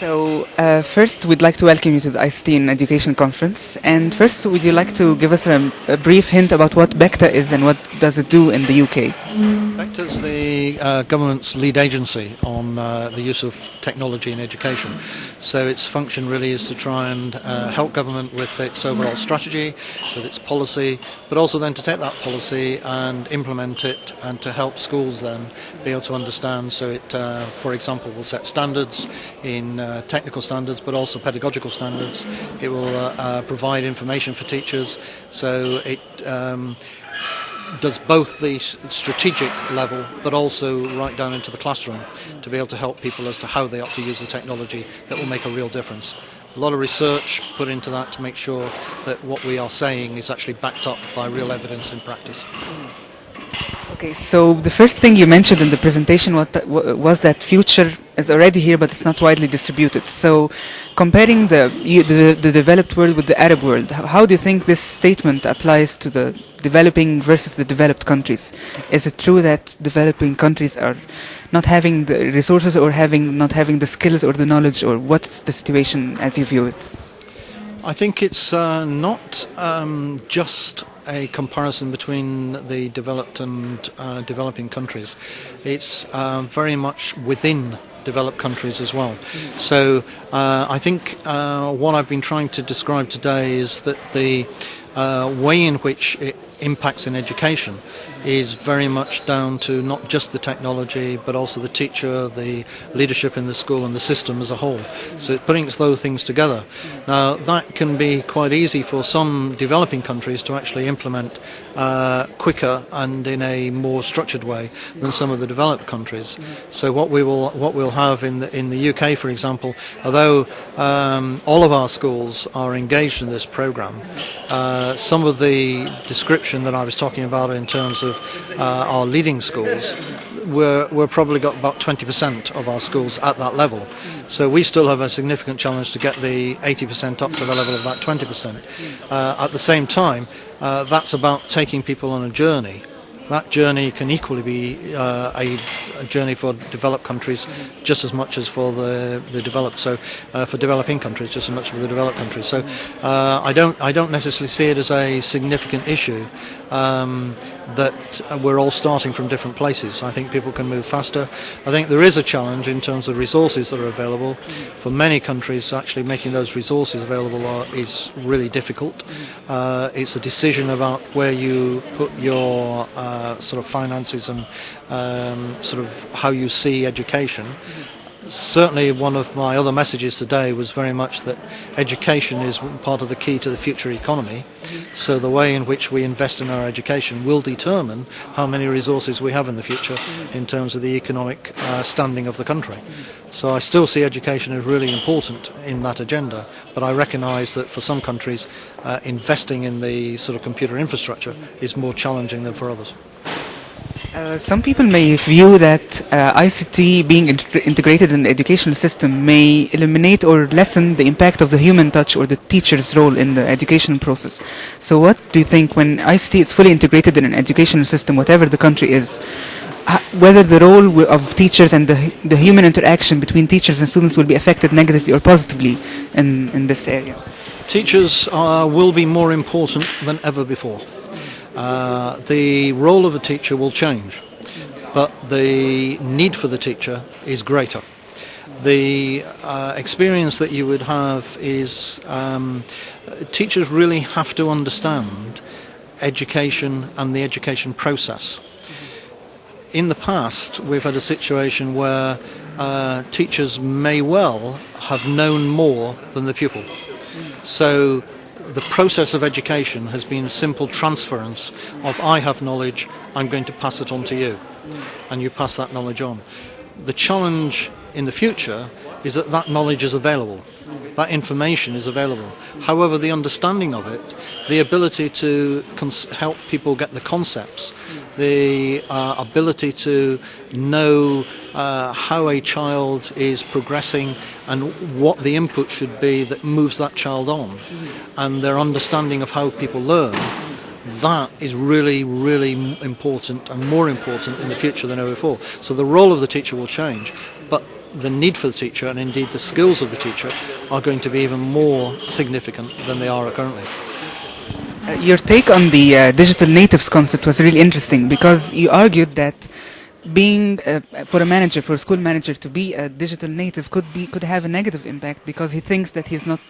So, uh, first, we'd like to welcome you to the ICT in Education Conference. And first, would you like to give us a, a brief hint about what BECTA is and what does it do in the UK? Is the uh, government's lead agency on uh, the use of technology in education. So its function really is to try and uh, help government with its overall strategy, with its policy, but also then to take that policy and implement it and to help schools then be able to understand. So it, uh, for example, will set standards in uh, technical standards, but also pedagogical standards. It will uh, provide information for teachers. So it um, does both the strategic level but also right down into the classroom to be able to help people as to how they ought to use the technology that will make a real difference. A lot of research put into that to make sure that what we are saying is actually backed up by real evidence in practice. Okay, so the first thing you mentioned in the presentation was that, future is already here, but it's not widely distributed. So, comparing the, the, the developed world with the Arab world, how do you think this statement applies to the developing versus the developed countries? Is it true that developing countries are not having the resources or having not having the skills or the knowledge, or what's the situation as you view it? I think it's uh, not um, just a comparison between the developed and uh, developing countries. It's uh, very much within developed countries as well. So uh, I think uh, what I've been trying to describe today is that the uh, way in which it impacts in education is very much down to not just the technology but also the teacher, the leadership in the school and the system as a whole. So it brings those things together. Now that can be quite easy for some developing countries to actually implement uh, quicker and in a more structured way than some of the developed countries. So what we will what we'll have in the in the UK, for example, although um, all of our schools are engaged in this program, uh, some of the description that I was talking about in terms of uh, our leading schools, we're, we're probably got about 20% of our schools at that level. So we still have a significant challenge to get the 80% up to the level of that 20%. Uh, at the same time, uh, that's about taking people on a journey. That journey can equally be uh, a, a, journey for developed countries just as much as for the, the developed. So uh, for developing countries, just as much as for the developed countries. So uh, I don't I don't necessarily see it as a significant issue. Um, that we're all starting from different places. I think people can move faster. I think there is a challenge in terms of resources that are available. For many countries, actually making those resources available are, is really difficult. Uh, it's a decision about where you put your uh, sort of finances and um, sort of how you see education certainly one of my other messages today was very much that education is part of the key to the future economy. So the way in which we invest in our education will determine how many resources we have in the future in terms of the economic uh, standing of the country. So I still see education as really important in that agenda, but I recognise that for some countries uh, investing in the sort of computer infrastructure is more challenging than for others. Uh, some people may view that uh, ICT being integrated in the educational system may eliminate or lessen the impact of the human touch or the teacher's role in the education process. So what do you think when ICT is fully integrated in an educational system, whatever the country is, whether the role of teachers and the, the human interaction between teachers and students will be affected negatively or positively in, in this area? Teachers will be more important than ever before. Uh, the role of a teacher will change, but the need for the teacher is greater. The uh, experience that you would have is um, teachers really have to understand education and the education process. In the past, we've had a situation where uh, teachers may well have known more than the pupil. So the process of education has been simple transference of I have knowledge, I'm going to pass it on to you, and you pass that knowledge on. The challenge in the future is that that knowledge is available, that information is available. However, the understanding of it, the ability to help people get the concepts, the uh, ability to know uh, how a child is progressing and what the input should be that moves that child on, and their understanding of how people learn that is really, really important and more important in the future than ever before. So the role of the teacher will change, but the need for the teacher and indeed the skills of the teacher are going to be even more significant than they are currently. Uh, your take on the uh, digital natives concept was really interesting because you argued that being uh, for a manager, for a school manager to be a digital native could be could have a negative impact because he thinks that he's not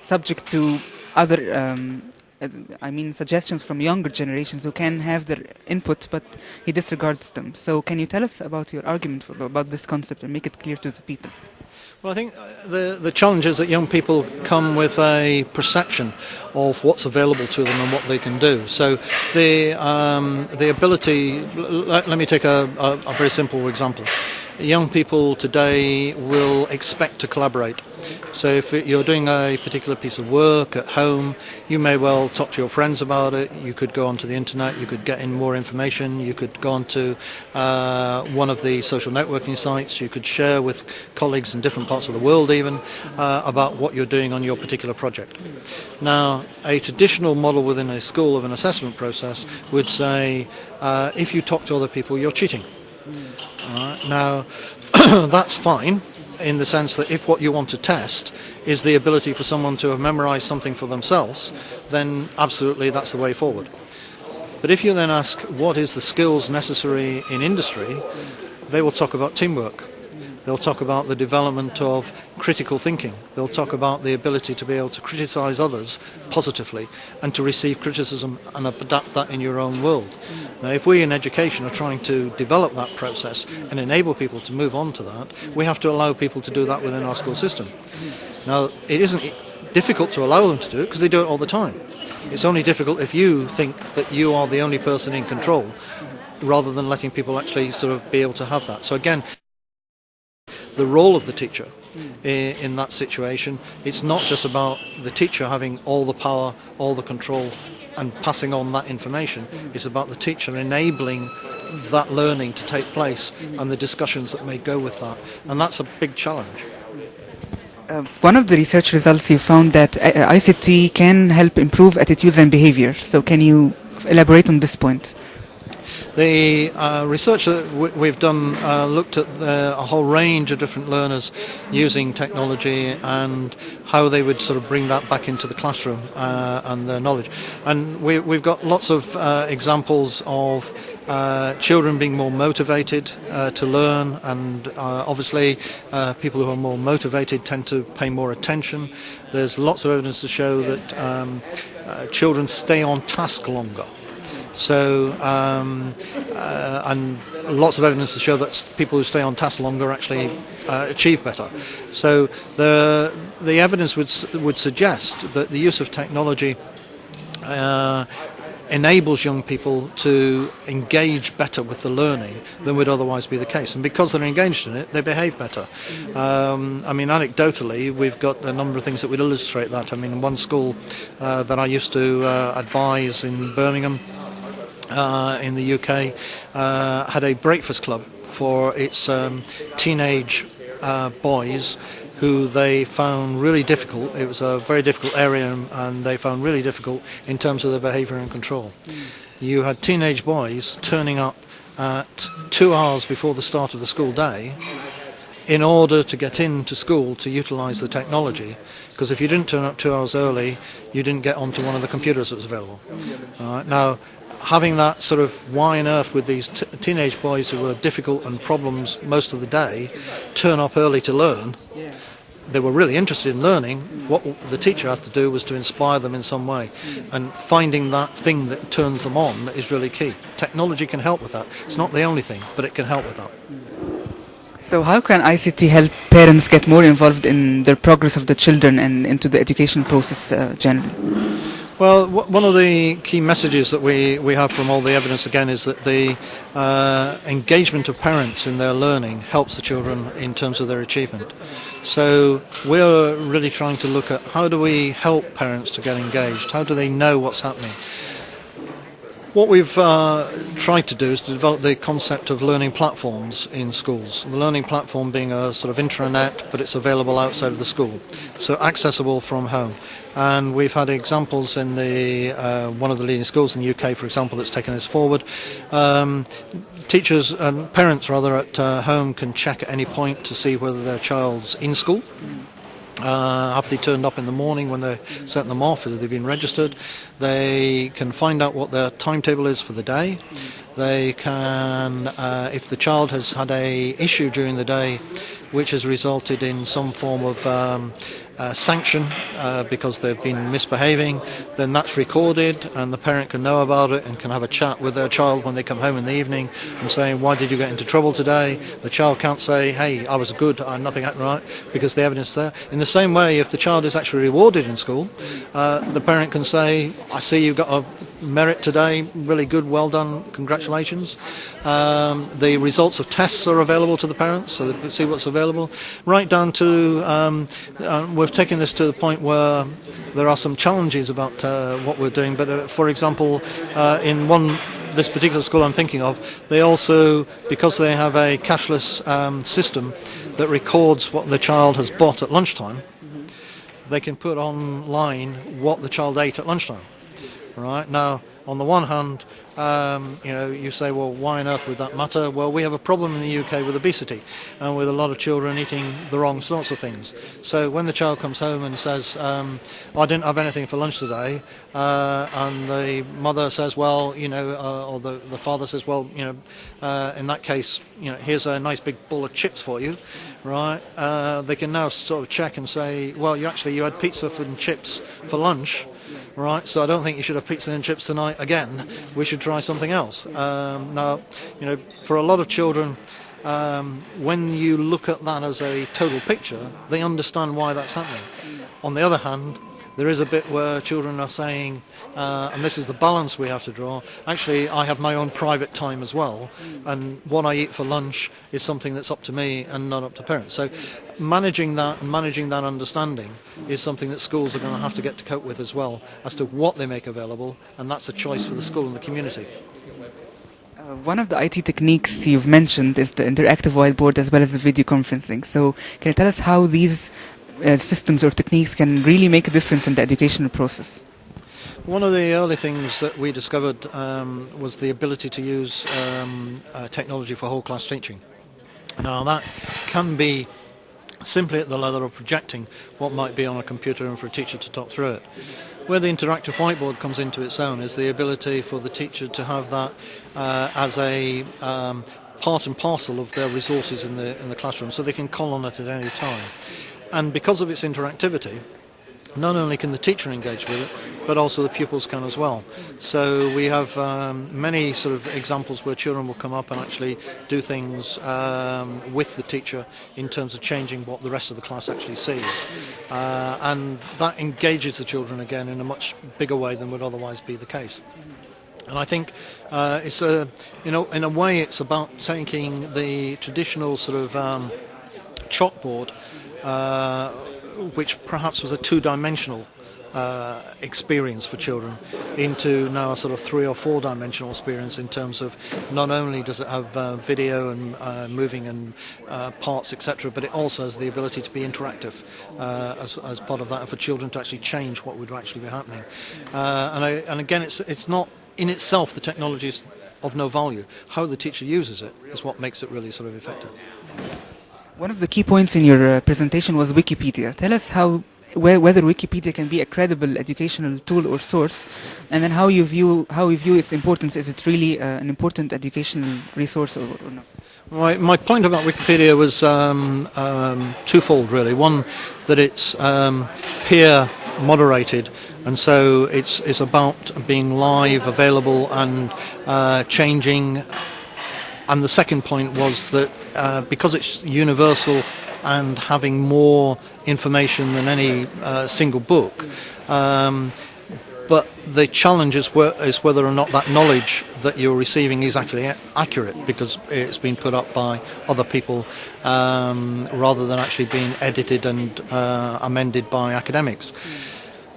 subject to other um, uh, I mean suggestions from younger generations who can have their input but he disregards them. So can you tell us about your argument for, about this concept and make it clear to the people? Well, I think uh, the, the challenge is that young people come with a perception of what's available to them and what they can do. So the, um, the ability, let, let me take a, a, a very simple example. Young people today will expect to collaborate. So if you're doing a particular piece of work at home, you may well talk to your friends about it. You could go onto the internet, you could get in more information, you could go onto uh, one of the social networking sites, you could share with colleagues in different parts of the world even uh, about what you're doing on your particular project. Now, a traditional model within a school of an assessment process would say uh, if you talk to other people, you're cheating. Now, that's fine in the sense that if what you want to test is the ability for someone to have memorized something for themselves, then absolutely that's the way forward. But if you then ask what is the skills necessary in industry, they will talk about teamwork. They'll talk about the development of critical thinking. They'll talk about the ability to be able to criticize others positively and to receive criticism and adapt that in your own world. Now, if we in education are trying to develop that process and enable people to move on to that, we have to allow people to do that within our school system. Now, it isn't difficult to allow them to do it because they do it all the time. It's only difficult if you think that you are the only person in control rather than letting people actually sort of be able to have that. So again, the role of the teacher in, in that situation, it's not just about the teacher having all the power, all the control and passing on that information. It's about the teacher enabling that learning to take place and the discussions that may go with that. And that's a big challenge. Uh, one of the research results you found that uh, ICT can help improve attitudes and behavior. So can you elaborate on this point? The uh, research that we've done uh, looked at the, a whole range of different learners using technology and how they would sort of bring that back into the classroom uh, and their knowledge. And we, have got lots of uh, examples of uh, children being more motivated uh, to learn, and obviously, people who are more motivated tend to pay more attention. There's lots of evidence to show that um, children stay on task longer. So, um, uh, and lots of evidence to show that people who stay on task longer actually uh, achieve better. So, the the evidence would would suggest that the use of technology. Uh, enables young people to engage better with the learning than would otherwise be the case. And because they're engaged in it, they behave better. Um, I mean, anecdotally, we've got a number of things that would illustrate that. I mean, one school uh, that I used to uh, advise in Birmingham uh, in the UK uh, had a breakfast club for its um, teenage uh, boys who they found really difficult. It was a very difficult area and they found really difficult in terms of their behaviour and control. Mm. You had teenage boys turning up at two hours before the start of the school day in order to get into school to utilise the technology because if you didn't turn up two hours early you didn't get onto one of the computers that was available. now having that sort of why on earth with these t- teenage boys who were difficult and problems most of the day turn up early to learn? They were really interested in learning. What the teacher had to do was to inspire them in some way. And finding that thing that turns them on is really key. Technology can help with that. It's not the only thing but it can help with that. So how can ICT help parents get more involved in the progress of the children and into the education process uh, generally well, one of the key messages that we, we have from all the evidence again is that the uh, engagement of parents in their learning helps the children in terms of their achievement. So we're really trying to look at how do we help parents to get engaged? How do they know what's happening? What we've uh, tried to do is to develop the concept of learning platforms in schools. The learning platform being a sort of intranet, but it's available outside of the school, so accessible from home. And we've had examples in the uh, one of the leading schools in the UK, for example, that's taken this forward. Um, teachers and parents, rather, at uh, home can check at any point to see whether their child's in school. Uh, have they turned up in the morning when they sent them off? Whether they've been registered? They can find out what their timetable is for the day. They can, uh, if the child has had a issue during the day, which has resulted in some form of um, uh, sanction uh, because they've been misbehaving, then that's recorded and the parent can know about it and can have a chat with their child when they come home in the evening and saying, why did you get into trouble today? The child can't say, hey, I was good, I, nothing happened right, because the evidence is there. In the same way, if the child is actually rewarded in school, uh, the parent can say, I see you've got a merit today, really good, well done, congratulations. Um, the results of tests are available to the parents, so they can see what's available. Right down to, um, uh, we've taken this to the point where there are some challenges about uh, what we're doing, but uh, for example, uh, in one this particular school I'm thinking of, they also, because they have a cashless um, system that records what the child has bought at lunchtime, they can put online what the child ate at lunchtime right? Now, on the one hand, um, you know, you say, well, why on earth would that matter? Well, we have a problem in the UK with obesity and with a lot of children eating the wrong sorts of things. So when the child comes home and says, um, I didn't have anything for lunch today, uh, and the mother says, well, you know, uh, or the, the father says, well, you know, uh, in that case, you know, here's a nice big bowl of chips for you, right? Uh, they can now sort of check and say, well, you actually, you had pizza and chips for lunch, right? So I don't think you should have pizza and chips tonight again. We should try something else. Um, now, you know, for a lot of children, um, when you look at that as a total picture, they understand why that's happening. On the other hand, there is a bit where children are saying, uh, and this is the balance we have to draw, actually I have my own private time as well, and what I eat for lunch is something that's up to me and not up to parents. So managing that and managing that understanding is something that schools are going to have to get to cope with as well, as to what they make available, and that's a choice for the school and the community. Uh, one of the IT techniques you've mentioned is the interactive whiteboard as well as the video conferencing. So can you tell us how these uh, systems or techniques can really make a difference in the educational process? One of the early things that we discovered um, was the ability to use um, uh, technology for whole class teaching. Now that can be simply at the level of projecting what might be on a computer and for a teacher to talk through it. Where the interactive whiteboard comes into its own is the ability for the teacher to have that uh, as a um, part and parcel of their resources in the in the classroom, so they can call on it at any time. And because of its interactivity, not only can the teacher engage with it, but also the pupils can as well. So we have um, many sort of examples where children will come up and actually do things um, with the teacher in terms of changing what the rest of the class actually sees. Uh, and that engages the children again in a much bigger way than would otherwise be the case. And I think uh, it's a, you know, in a way, it's about taking the traditional sort of um, chalkboard uh, which perhaps was a two-dimensional uh, experience for children into now a sort of three or four dimensional experience in terms of not only does it have uh, video and uh, moving and uh, parts etc but it also has the ability to be interactive uh, as, as part of that and for children to actually change what would actually be happening. Uh, and, I, and again it's, it's not in itself the technology is of no value. How the teacher uses it is what makes it really sort of effective one of the key points in your uh, presentation was Wikipedia. Tell us how whether Wikipedia can be a credible educational tool or source, and then how you view how you view its importance. Is it really uh, an important educational resource or, or not? My, my point about Wikipedia was um, um, twofold, really. One, that it's um, peer moderated, and so it's, it's about being live, available, and uh, changing and the second point was that uh, because it's universal and having more information than any uh, single book, um, but the challenge is, is, whether or not that knowledge that you're receiving is actually accurate because it's been put up by other people um, rather than actually being edited and uh, amended by academics.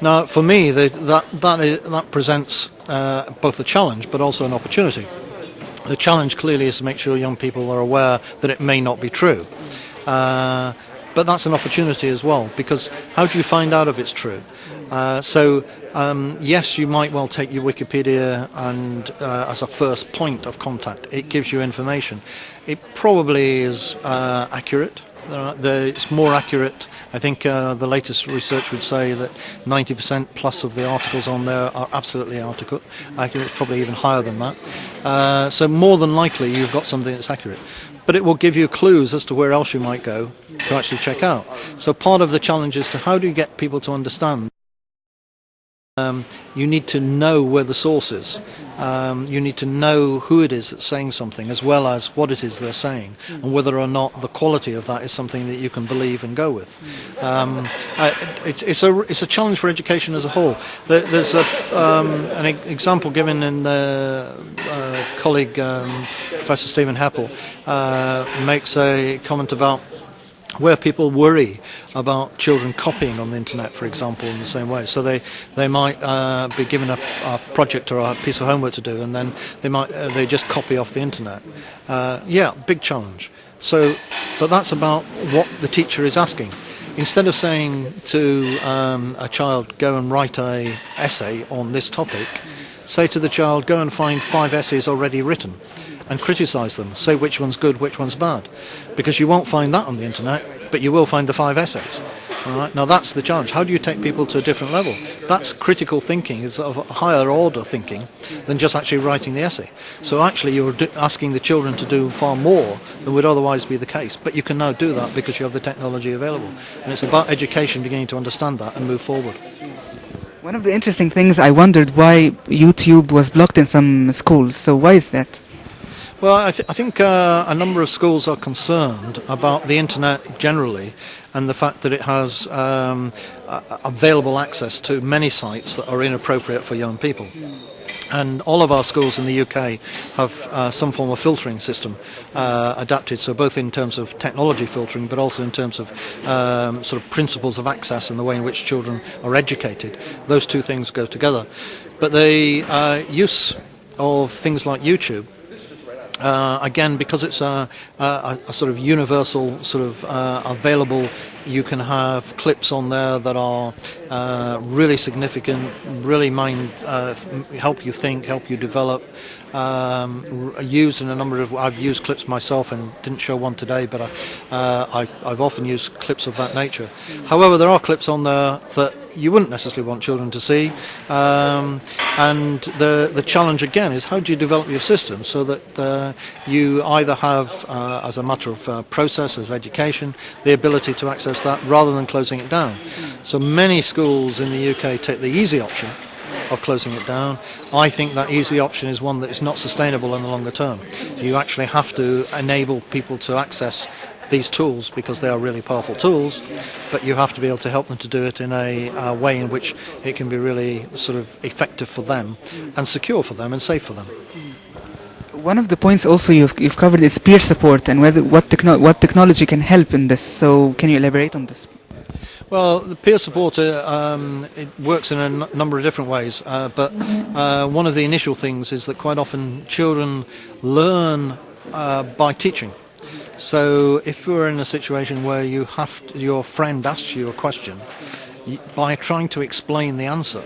Now, for me, the, that, that, is, that presents uh, both a challenge but also an opportunity. The challenge clearly is to make sure young people are aware that it may not be true. Uh, but that's an opportunity as well because how do you find out if it's true? Uh, so um, yes, you might well take your Wikipedia and uh, as a first point of contact. It gives you information. It probably is uh, accurate. It's more accurate. I think uh, the latest research would say that 90% plus of the articles on there are absolutely accurate. It's probably even higher than that. Uh, so more than likely, you've got something that's accurate but it will give you clues as to where else you might go to actually check out. So part of the challenge is to how do you get people to understand um, you need to know where the source is. Um, you need to know who it is that's saying something, as well as what it is they're saying, and whether or not the quality of that is something that you can believe and go with. Um, it, it's a it's a challenge for education as a whole. There, there's a, um, an example given in the uh, colleague um, Professor Stephen Heppell uh, makes a comment about where people worry about children copying on the internet, for example, in the same way. So they they might uh, be given a, a, project or a piece of homework to do, and then they might uh, they just copy off the internet. Uh, yeah, big challenge. So, but that's about what the teacher is asking. Instead of saying to um, a child, "Go and write a essay on this topic," say to the child, "Go and find five essays already written." And criticise them. Say which one's good, which one's bad. Because you won't find that on the internet, but you will find the five essays. All right. Now that's the challenge. How do you take people to a different level? That's critical thinking. It's of higher order thinking than just actually writing the essay. So actually, you're asking the children to do far more than would otherwise be the case. But you can now do that because you have the technology available, and it's about education beginning to understand that and move forward. One of the interesting things I wondered why YouTube was blocked in some schools. So why is that? Well, I, th- I think uh, a number of schools are concerned about the internet generally and the fact that it has um, available access to many sites that are inappropriate for young people. And all of our schools in the UK have uh, some form of filtering system uh, adapted, so both in terms of technology filtering, but also in terms of um, sort of principles of access and the way in which children are educated. Those two things go together. But the uh, use of things like YouTube uh, again, because it's a, a, a, sort of universal, sort of uh, available, you can have clips on there that are uh, really significant, really mind uh, help you think, help you develop. Um, used in a number of. I've used clips myself and didn't show one today, but I, uh, I, have often used clips of that nature. However, there are clips on there that you wouldn't necessarily want children to see. Um, and the the challenge again is how do you develop your system so that uh, you either have, uh, as a matter of uh, process, of education, the ability to access that rather than closing it down. So many schools in the UK take the easy option of closing it down. I think that easy option is one that is not sustainable in the longer term. You actually have to enable people to access these tools because they are really powerful tools, but you have to be able to help them to do it in a, a way in which it can be really sort of effective for them and secure for them and safe for them. One of the points also you've, you've covered is peer support and whether what, techno- what technology can help in this. So can you elaborate on this? Well, the peer support uh, um, it works in a n- number of different ways, uh, but uh, one of the initial things is that quite often children learn uh, by teaching. So if you're in a situation where you have to, your friend asks you a question, by trying to explain the answer,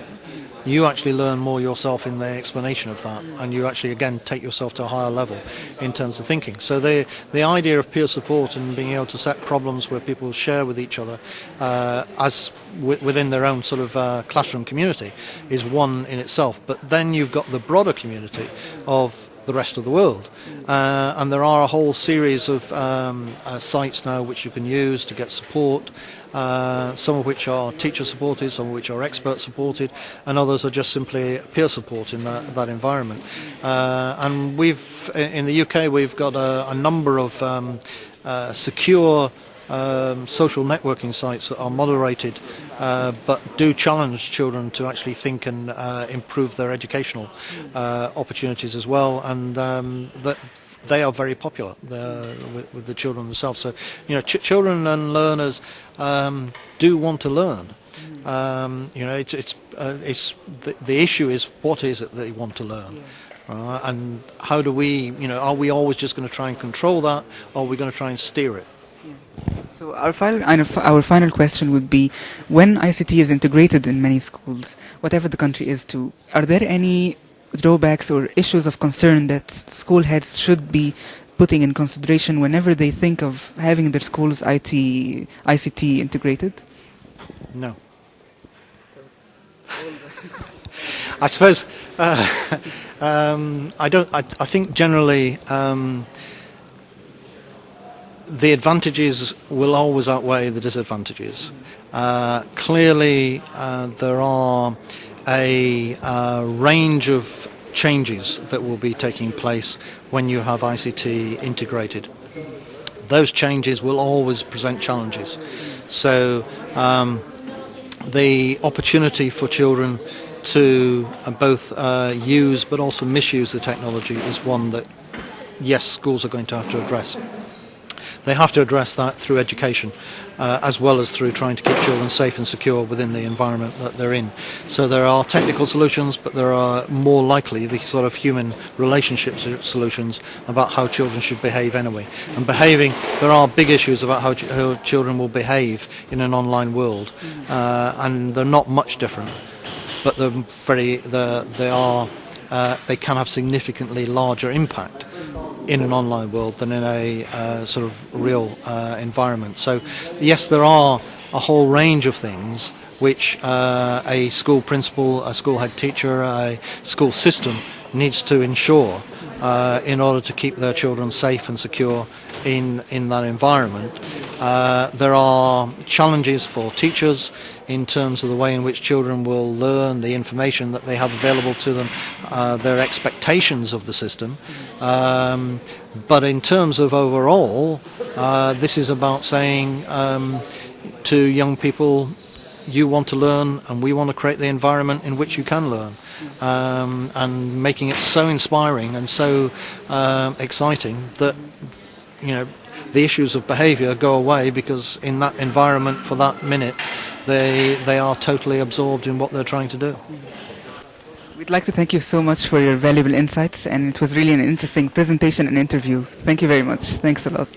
you actually learn more yourself in the explanation of that, and you actually again take yourself to a higher level in terms of thinking. So the the idea of peer support and being able to set problems where people share with each other uh, as within their own sort of uh, classroom community is one in itself. But then you've got the broader community of the rest of the world. Uh, and there are a whole series of um, uh, sites now which you can use to get support, uh, some of which are teacher supported, some of which are expert supported, and others are just simply peer support in that, that environment. Uh, and we've, in the UK, we've got a, a number of um, uh, secure um, social networking sites that are moderated uh, but do challenge children to actually think and uh, improve their educational uh, opportunities as well. And um, that they are very popular with, with, the children themselves. So, you know, ch- children and learners um, do want to learn. Um, you know, it's it's uh, it's the, the issue is what is it they want to learn, uh, and how do we, you know, are we always just going to try and control that, or are we going to try and steer it? So our final, our final question would be, when ICT is integrated in many schools, whatever the country is to, are there any drawbacks or issues of concern that school heads should be putting in consideration whenever they think of having their school's IT, ICT integrated? No. I suppose uh, um, I don't. I, I think generally um, the advantages will always outweigh the disadvantages. Uh, clearly, uh, there are a uh, range of changes that will be taking place when you have ICT integrated. Those changes will always present challenges. So um, the opportunity for children to uh, both uh, use but also misuse the technology is one that, yes, schools are going to have to address. They have to address that through education uh, as well as through trying to keep children safe and secure within the environment that they're in. So there are technical solutions, but there are more likely the sort of human relationship solutions about how children should behave anyway. And behaving, there are big issues about how, ch how children will behave in an online world, uh, and they're not much different, but they're very, they're, they are, uh, they can have significantly larger impact in an online world than in a uh, sort of real uh, environment. So yes, there are a whole range of things which uh, a school principal, a school head teacher, a school system needs to ensure uh, in order to keep their children safe and secure in, in that environment. Uh, there are challenges for teachers in terms of the way in which children will learn the information that they have available to them, uh, their expectations of the system. Um, but in terms of overall, uh, this is about saying um, to young people, you want to learn and we want to create the environment in which you can learn. Um, and making it so inspiring and so um, exciting that you know the issues of behaviour go away because in that environment for that minute they they are totally absorbed in what they're trying to do. We'd like to thank you so much for your valuable insights and it was really an interesting presentation and interview. Thank you very much. Thanks a lot.